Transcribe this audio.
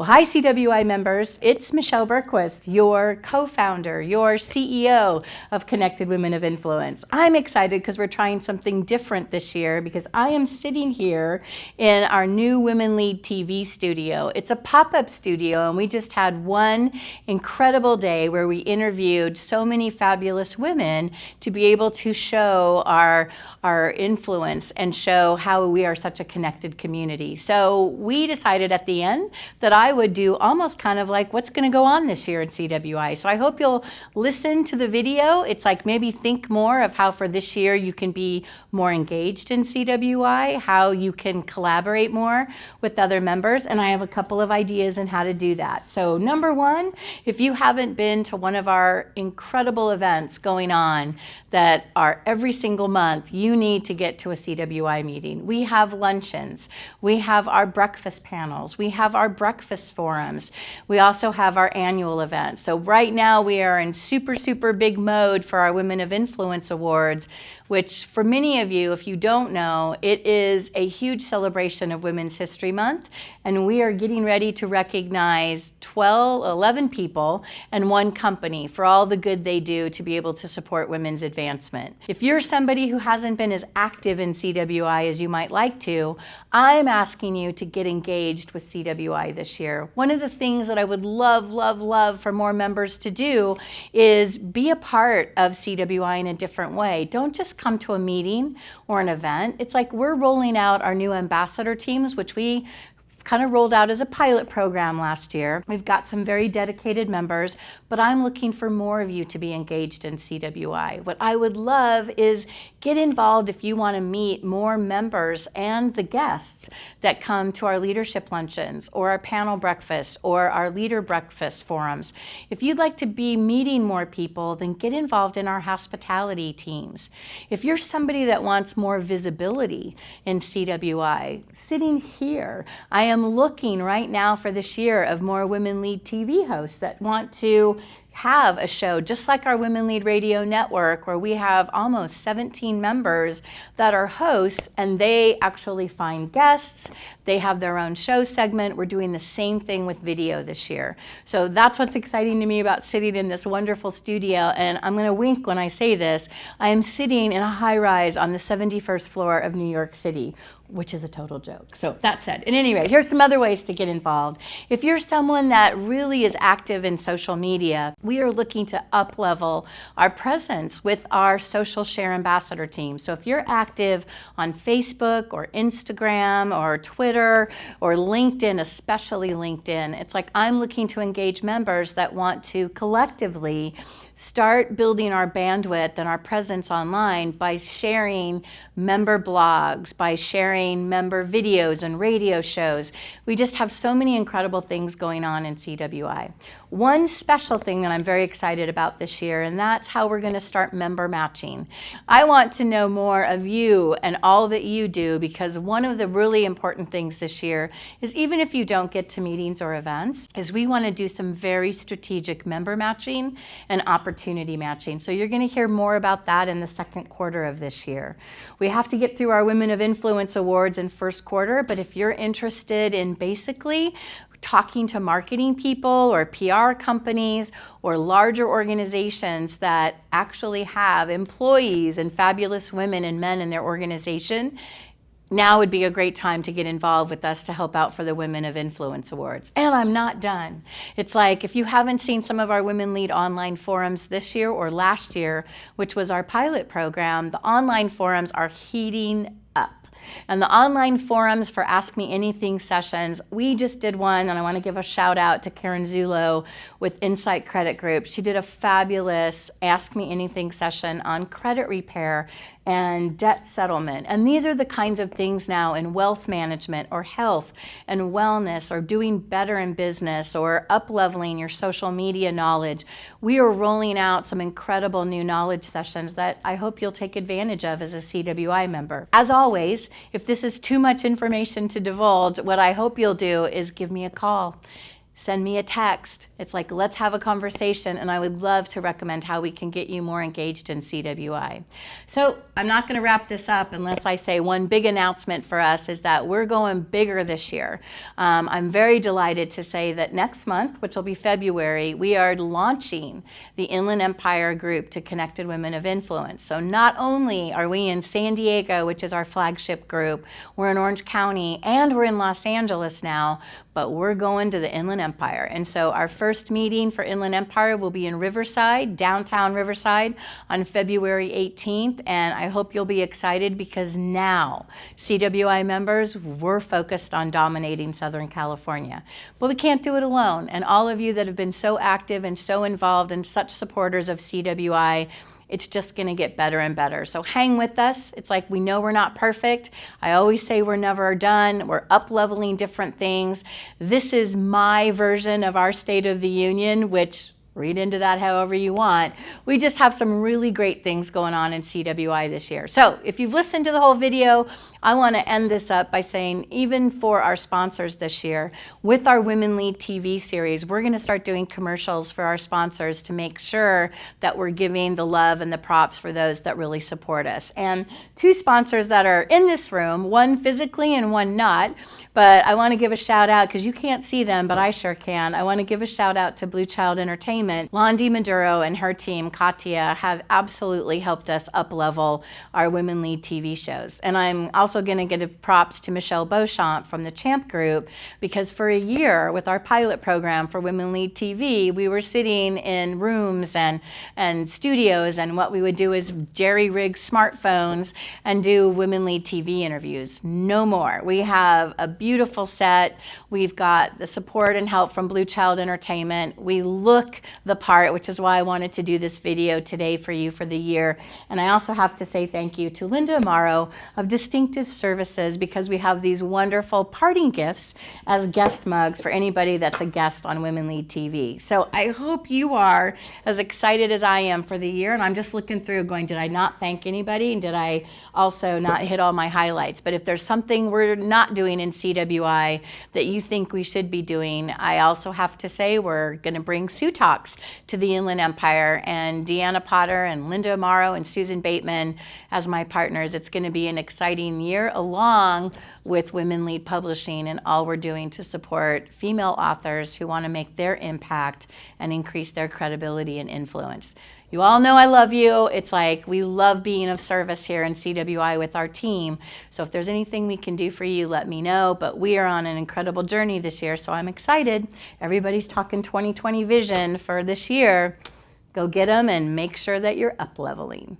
Well, hi CWI members, it's Michelle Bergquist, your co-founder, your CEO of Connected Women of Influence. I'm excited because we're trying something different this year because I am sitting here in our new Women Lead TV studio. It's a pop-up studio and we just had one incredible day where we interviewed so many fabulous women to be able to show our, our influence and show how we are such a connected community. So we decided at the end that I I would do almost kind of like what's going to go on this year in CWI. So I hope you'll listen to the video. It's like maybe think more of how for this year you can be more engaged in CWI, how you can collaborate more with other members. And I have a couple of ideas on how to do that. So number one, if you haven't been to one of our incredible events going on that are every single month, you need to get to a CWI meeting. We have luncheons. We have our breakfast panels. We have our breakfast forums. We also have our annual event. So right now we are in super, super big mode for our Women of Influence Awards, which for many of you, if you don't know, it is a huge celebration of Women's History Month. And we are getting ready to recognize 12, 11 people and one company for all the good they do to be able to support women's advancement. If you're somebody who hasn't been as active in CWI as you might like to, I'm asking you to get engaged with CWI this year. One of the things that I would love, love, love for more members to do is be a part of CWI in a different way. Don't just come to a meeting or an event. It's like we're rolling out our new ambassador teams, which we kind of rolled out as a pilot program last year. We've got some very dedicated members, but I'm looking for more of you to be engaged in CWI. What I would love is get involved if you want to meet more members and the guests that come to our leadership luncheons or our panel breakfast or our leader breakfast forums. If you'd like to be meeting more people, then get involved in our hospitality teams. If you're somebody that wants more visibility in CWI, sitting here, I am looking right now for this year of more women lead TV hosts that want to have a show just like our Women Lead Radio Network where we have almost 17 members that are hosts and they actually find guests. They have their own show segment. We're doing the same thing with video this year. So that's what's exciting to me about sitting in this wonderful studio. And I'm going to wink when I say this. I am sitting in a high rise on the 71st floor of New York City which is a total joke. So that said, at any rate, here's some other ways to get involved. If you're someone that really is active in social media, we are looking to up-level our presence with our social share ambassador team. So if you're active on Facebook or Instagram or Twitter or LinkedIn, especially LinkedIn, it's like I'm looking to engage members that want to collectively start building our bandwidth and our presence online by sharing member blogs, by sharing member videos and radio shows. We just have so many incredible things going on in CWI. One special thing that I'm very excited about this year, and that's how we're going to start member matching. I want to know more of you and all that you do because one of the really important things this year is even if you don't get to meetings or events, is we want to do some very strategic member matching and opportunity matching. So you're going to hear more about that in the second quarter of this year. We have to get through our Women of Influence Awards in first quarter, but if you're interested in basically talking to marketing people or PR companies or larger organizations that actually have employees and fabulous women and men in their organization, now would be a great time to get involved with us to help out for the Women of Influence Awards. And I'm not done. It's like if you haven't seen some of our Women Lead online forums this year or last year, which was our pilot program, the online forums are heating and the online forums for Ask Me Anything sessions, we just did one, and I want to give a shout out to Karen Zulo with Insight Credit Group. She did a fabulous Ask Me Anything session on credit repair and debt settlement. And these are the kinds of things now in wealth management or health and wellness or doing better in business or up-leveling your social media knowledge. We are rolling out some incredible new knowledge sessions that I hope you'll take advantage of as a CWI member. As always, if this is too much information to divulge, what I hope you'll do is give me a call. Send me a text. It's like, let's have a conversation. And I would love to recommend how we can get you more engaged in CWI. So I'm not going to wrap this up unless I say one big announcement for us is that we're going bigger this year. Um, I'm very delighted to say that next month, which will be February, we are launching the Inland Empire Group to Connected Women of Influence. So not only are we in San Diego, which is our flagship group, we're in Orange County, and we're in Los Angeles now, but we're going to the Inland Empire. And so our first meeting for Inland Empire will be in Riverside, downtown Riverside, on February 18th. And I hope you'll be excited because now, CWI members, we're focused on dominating Southern California. But we can't do it alone. And all of you that have been so active and so involved and such supporters of CWI, it's just to get better and better. So hang with us. It's like we know we're not perfect. I always say we're never done. We're up leveling different things. This is my version of our State of the Union, which read into that however you want. We just have some really great things going on in CWI this year. So if you've listened to the whole video, I want to end this up by saying even for our sponsors this year, with our Women Lead TV series, we're going to start doing commercials for our sponsors to make sure that we're giving the love and the props for those that really support us. And two sponsors that are in this room, one physically and one not, but I want to give a shout out because you can't see them, but I sure can. I want to give a shout out to Blue Child Entertainment. Londi Maduro and her team, Katia, have absolutely helped us up level our Women Lead TV shows. And I'm also going to give props to Michelle Beauchamp from the Champ Group because for a year with our pilot program for Women Lead TV, we were sitting in rooms and, and studios and what we would do is jerry rig smartphones and do Women Lead TV interviews. No more. We have a beautiful set. We've got the support and help from Blue Child Entertainment. We look the part, which is why I wanted to do this video today for you for the year. And I also have to say thank you to Linda Amaro of Distinctive services because we have these wonderful parting gifts as guest mugs for anybody that's a guest on Women Lead TV. So I hope you are as excited as I am for the year. And I'm just looking through going, did I not thank anybody? And did I also not hit all my highlights? But if there's something we're not doing in CWI that you think we should be doing, I also have to say we're going to bring Sue Talks to the Inland Empire and Deanna Potter and Linda Amaro and Susan Bateman as my partners. It's going to be an exciting year, along with Women Lead Publishing and all we're doing to support female authors who want to make their impact and increase their credibility and influence. You all know I love you. It's like we love being of service here in CWI with our team. So if there's anything we can do for you, let me know. But we are on an incredible journey this year, so I'm excited. Everybody's talking 2020 vision for this year. Go get them and make sure that you're up leveling.